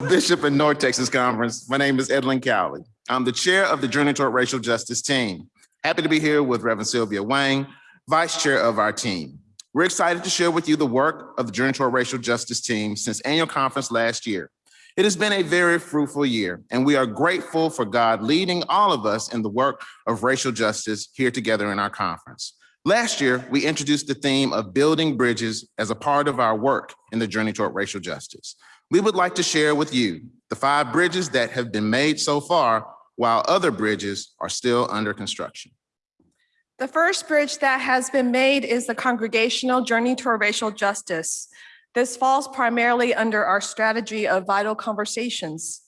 Bishop and North Texas Conference. My name is Edlin Cowley. I'm the chair of the Journey Toward Racial Justice team. Happy to be here with Reverend Sylvia Wang, vice chair of our team. We're excited to share with you the work of the Journey Toward Racial Justice team since annual conference last year. It has been a very fruitful year, and we are grateful for God leading all of us in the work of racial justice here together in our conference. Last year, we introduced the theme of building bridges as a part of our work in the journey toward racial justice. We would like to share with you the five bridges that have been made so far, while other bridges are still under construction. The first bridge that has been made is the Congregational Journey Toward Racial Justice. This falls primarily under our strategy of vital conversations.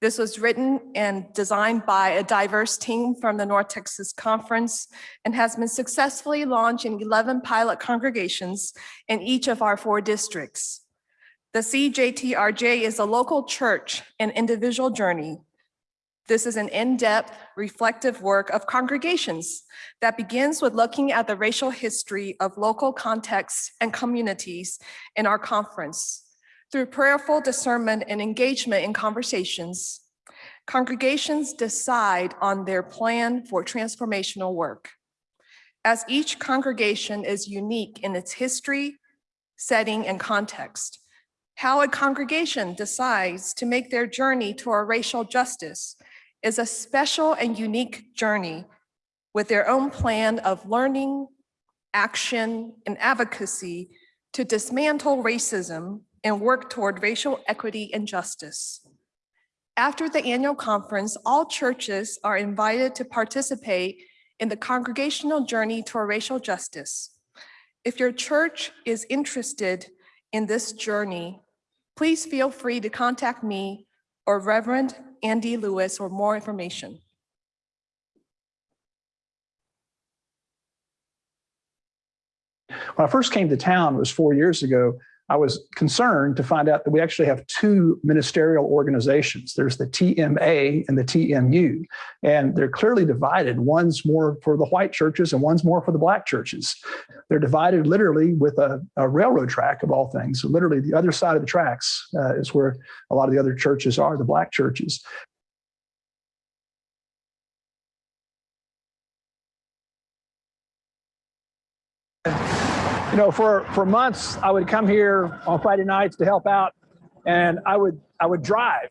This was written and designed by a diverse team from the North Texas Conference and has been successfully launched in 11 pilot congregations in each of our four districts. The CJTRJ is a local church and individual journey. This is an in-depth reflective work of congregations that begins with looking at the racial history of local contexts and communities in our conference. Through prayerful discernment and engagement in conversations, congregations decide on their plan for transformational work. As each congregation is unique in its history, setting, and context, how a congregation decides to make their journey toward racial justice is a special and unique journey with their own plan of learning, action, and advocacy to dismantle racism and work toward racial equity and justice. After the annual conference, all churches are invited to participate in the congregational journey toward racial justice. If your church is interested in this journey, please feel free to contact me or Reverend Andy Lewis for more information. When I first came to town, it was four years ago, I was concerned to find out that we actually have two ministerial organizations. There's the TMA and the TMU, and they're clearly divided. One's more for the white churches and one's more for the black churches. They're divided literally with a, a railroad track of all things. So literally the other side of the tracks uh, is where a lot of the other churches are, the black churches. you know, for for months, I would come here on Friday nights to help out, and I would I would drive.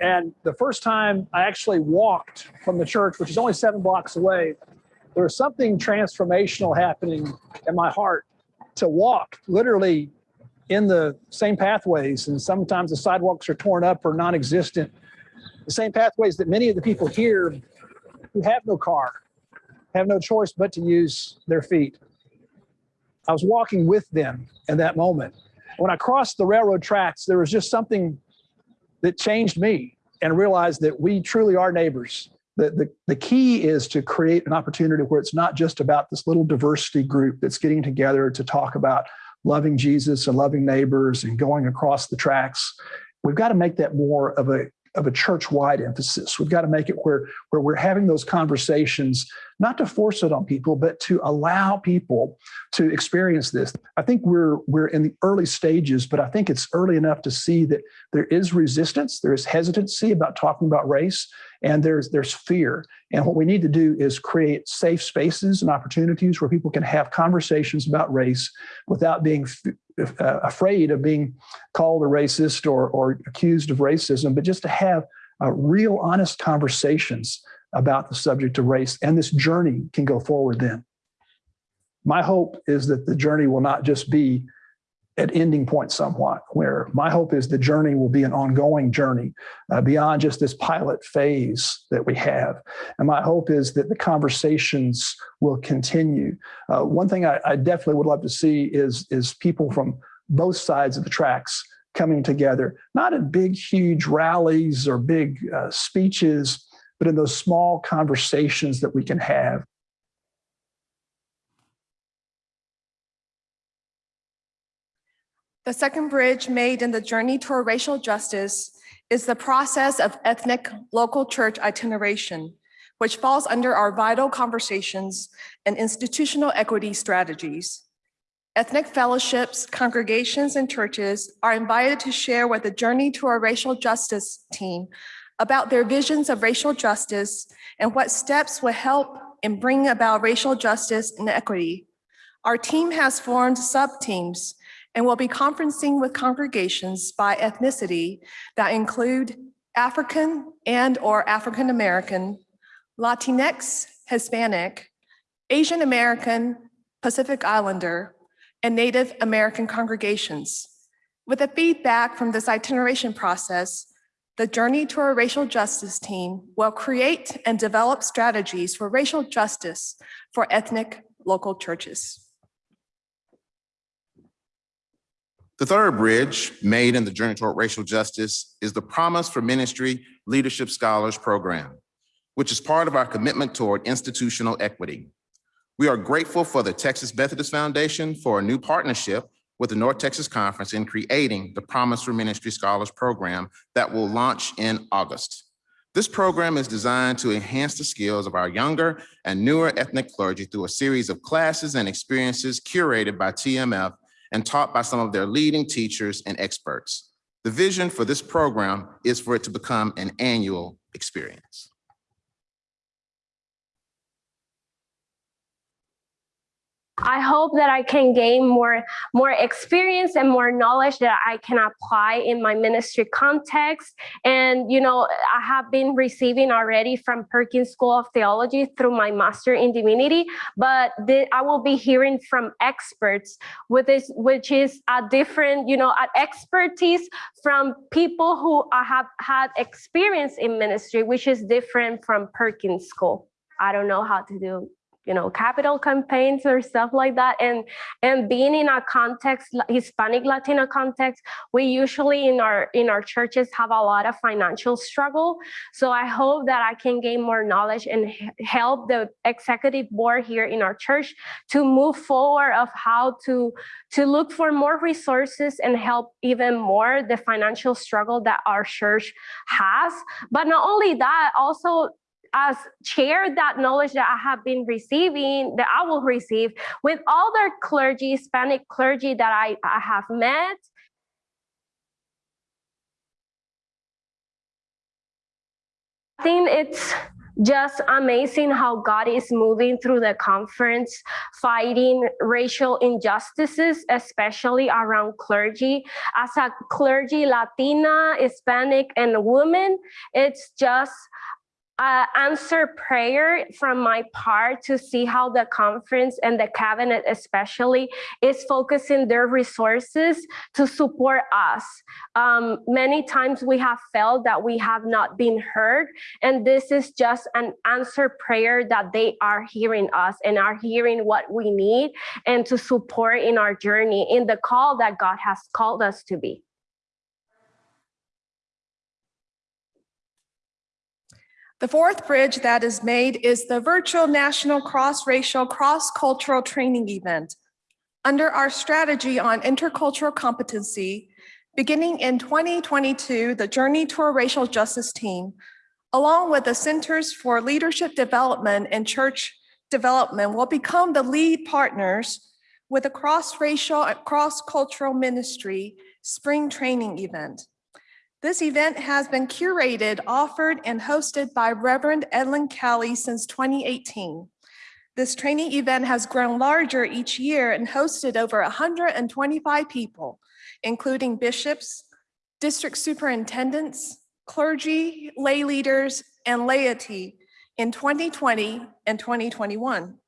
And the first time I actually walked from the church, which is only seven blocks away, there was something transformational happening in my heart to walk literally in the same pathways. And sometimes the sidewalks are torn up or non-existent. The same pathways that many of the people here who have no car have no choice but to use their feet. I was walking with them in that moment. When I crossed the railroad tracks, there was just something that changed me and realized that we truly are neighbors. The, the, the key is to create an opportunity where it's not just about this little diversity group that's getting together to talk about loving Jesus and loving neighbors and going across the tracks. We've got to make that more of a of a church-wide emphasis. We've got to make it where, where we're having those conversations, not to force it on people, but to allow people to experience this. I think we're we're in the early stages, but I think it's early enough to see that there is resistance, there is hesitancy about talking about race, and there's there's fear. And what we need to do is create safe spaces and opportunities where people can have conversations about race without being afraid of being called a racist or, or accused of racism, but just to have uh, real honest conversations about the subject of race. And this journey can go forward then. My hope is that the journey will not just be at ending point somewhat, where my hope is the journey will be an ongoing journey uh, beyond just this pilot phase that we have. And my hope is that the conversations will continue. Uh, one thing I, I, definitely would love to see is, is people from both sides of the tracks coming together, not in big, huge rallies or big uh, speeches, but in those small conversations that we can have The second bridge made in the journey toward racial justice is the process of ethnic local church itineration, which falls under our vital conversations and institutional equity strategies. Ethnic fellowships, congregations, and churches are invited to share with the Journey to a Racial Justice team about their visions of racial justice and what steps will help in bringing about racial justice and equity. Our team has formed sub-teams and will be conferencing with congregations by ethnicity that include African and/or African American, Latinx, Hispanic, Asian American, Pacific Islander, and Native American congregations. With the feedback from this itineration process, the Journey to a Racial Justice team will create and develop strategies for racial justice for ethnic local churches. The third bridge made in the Journey Toward Racial Justice is the Promise for Ministry Leadership Scholars Program, which is part of our commitment toward institutional equity. We are grateful for the Texas Methodist Foundation for a new partnership with the North Texas Conference in creating the Promise for Ministry Scholars Program that will launch in August. This program is designed to enhance the skills of our younger and newer ethnic clergy through a series of classes and experiences curated by TMF and taught by some of their leading teachers and experts. The vision for this program is for it to become an annual experience. I hope that I can gain more more experience and more knowledge that I can apply in my ministry context. And you know, I have been receiving already from Perkins School of Theology through my master in divinity, but the, I will be hearing from experts with this, which is a different, you know, expertise from people who I have had experience in ministry, which is different from Perkins School. I don't know how to do you know capital campaigns or stuff like that. And and being in a context hispanic latino context we usually in our in our churches have a lot of financial struggle. So i hope that i can gain more knowledge and help the executive board here in our church to move forward of how to to look for more resources and help even more the financial struggle that our church has. But not only that also as share that knowledge that I have been receiving, that I will receive with other clergy, Hispanic clergy that I, I have met. I think it's just amazing how God is moving through the conference, fighting racial injustices, especially around clergy. As a clergy, Latina, Hispanic, and woman, it's just uh, answer prayer from my part to see how the conference and the cabinet especially is focusing their resources to support us. Um, many times we have felt that we have not been heard and this is just an answer prayer that they are hearing us and are hearing what we need and to support in our journey in the call that God has called us to be. The fourth bridge that is made is the virtual national cross-racial, cross-cultural training event. Under our strategy on intercultural competency, beginning in 2022, the Journey to a Racial Justice team, along with the Centers for Leadership Development and Church Development will become the lead partners with a cross-racial cross-cultural ministry spring training event. This event has been curated, offered, and hosted by Reverend Edlin Kelly since 2018. This training event has grown larger each year and hosted over 125 people, including bishops, district superintendents, clergy, lay leaders, and laity in 2020 and 2021.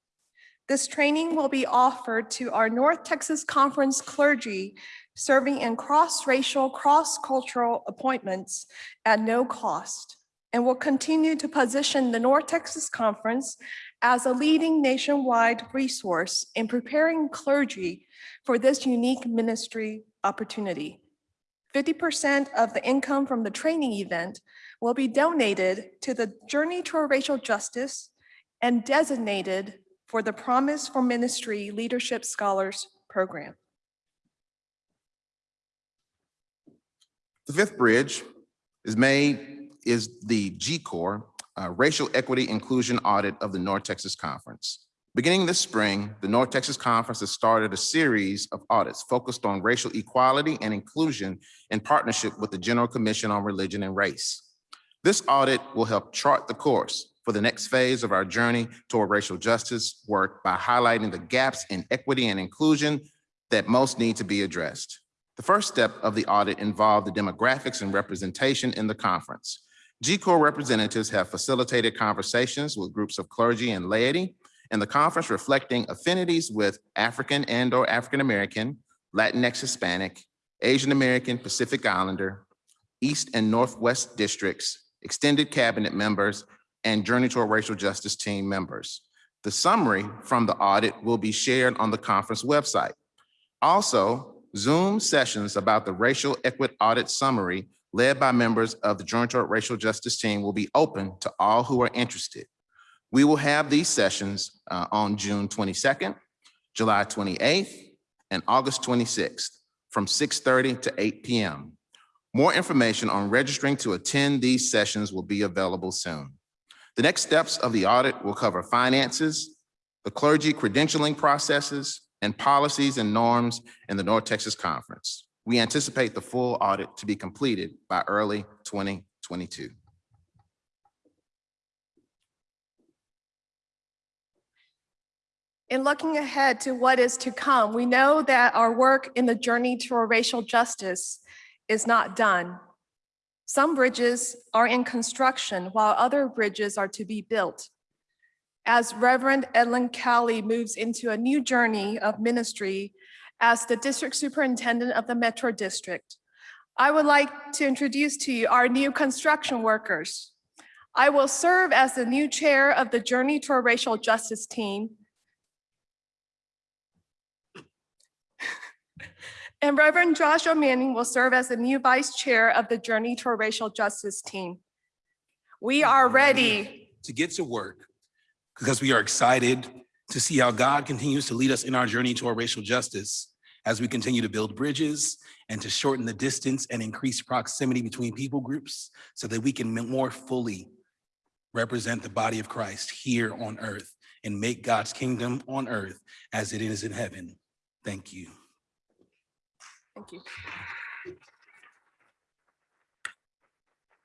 This training will be offered to our North Texas Conference clergy serving in cross-racial, cross-cultural appointments at no cost and will continue to position the North Texas Conference as a leading nationwide resource in preparing clergy for this unique ministry opportunity. 50% of the income from the training event will be donated to the Journey to Racial Justice and designated for the Promise for Ministry Leadership Scholars Program. The fifth bridge is made, is the GCORR uh, Racial Equity Inclusion Audit of the North Texas Conference. Beginning this spring, the North Texas Conference has started a series of audits focused on racial equality and inclusion in partnership with the General Commission on Religion and Race. This audit will help chart the course for the next phase of our journey toward racial justice work by highlighting the gaps in equity and inclusion that most need to be addressed. The first step of the audit involved the demographics and representation in the conference. GCORR representatives have facilitated conversations with groups of clergy and laity in the conference reflecting affinities with African and or African-American, Latinx Hispanic, Asian American, Pacific Islander, East and Northwest districts, extended cabinet members, and Journey Toward Racial Justice team members. The summary from the audit will be shared on the conference website. Also, Zoom sessions about the Racial Equity Audit Summary led by members of the Journey Toward Racial Justice team will be open to all who are interested. We will have these sessions uh, on June 22nd, July 28th, and August 26th from 6:30 to 8 PM. More information on registering to attend these sessions will be available soon. The next steps of the audit will cover finances, the clergy credentialing processes, and policies and norms in the North Texas Conference. We anticipate the full audit to be completed by early 2022. In looking ahead to what is to come, we know that our work in the journey toward racial justice is not done. Some bridges are in construction while other bridges are to be built. As Reverend Edlin Cowley moves into a new journey of ministry as the district superintendent of the Metro District, I would like to introduce to you our new construction workers. I will serve as the new chair of the Journey Toward Racial Justice team And Reverend Joshua Manning will serve as the new vice chair of the Journey Toward Racial Justice team. We are ready. to get to work because we are excited to see how God continues to lead us in our journey toward racial justice as we continue to build bridges and to shorten the distance and increase proximity between people groups so that we can more fully represent the body of Christ here on earth and make God's kingdom on earth as it is in heaven. Thank you. Thank you.